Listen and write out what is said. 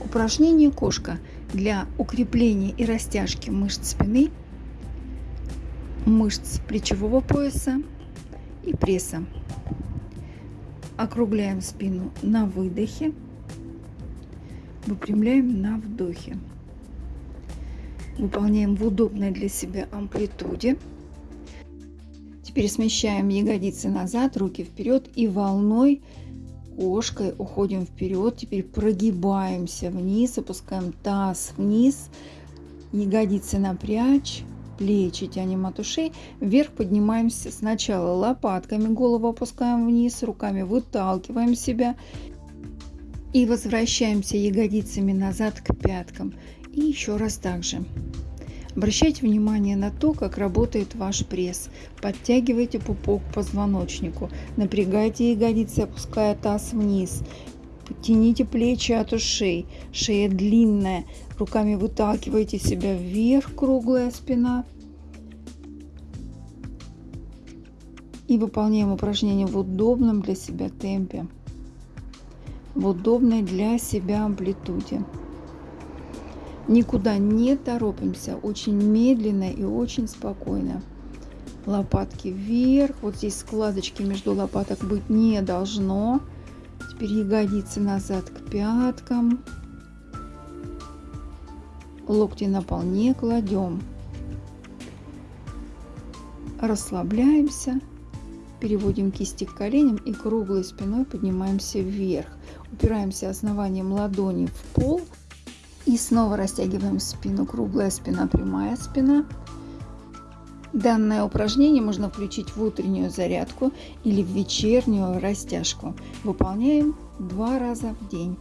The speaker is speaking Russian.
Упражнение кошка для укрепления и растяжки мышц спины, мышц плечевого пояса и пресса. Округляем спину на выдохе, выпрямляем на вдохе. Выполняем в удобной для себя амплитуде. Теперь смещаем ягодицы назад, руки вперед и волной кошкой уходим вперед. Теперь прогибаемся вниз, опускаем таз вниз, ягодицы напрячь, плечи тянем от ушей. Вверх поднимаемся сначала лопатками, голову опускаем вниз, руками выталкиваем себя. И возвращаемся ягодицами назад к пяткам. И еще раз так же. Обращайте внимание на то, как работает ваш пресс. Подтягивайте пупок к позвоночнику. Напрягайте ягодицы, опуская таз вниз. Тяните плечи от ушей. Шея длинная. Руками выталкивайте себя вверх, круглая спина. И выполняем упражнение в удобном для себя темпе. В удобной для себя амплитуде. Никуда не торопимся, очень медленно и очень спокойно. Лопатки вверх, вот здесь складочки между лопаток быть не должно. Теперь ягодицы назад к пяткам. Локти на пол не кладем. Расслабляемся. Переводим кисти к коленям и круглой спиной поднимаемся вверх. Упираемся основанием ладони в пол – и снова растягиваем спину. Круглая спина, прямая спина. Данное упражнение можно включить в утреннюю зарядку или в вечернюю растяжку. Выполняем два раза в день.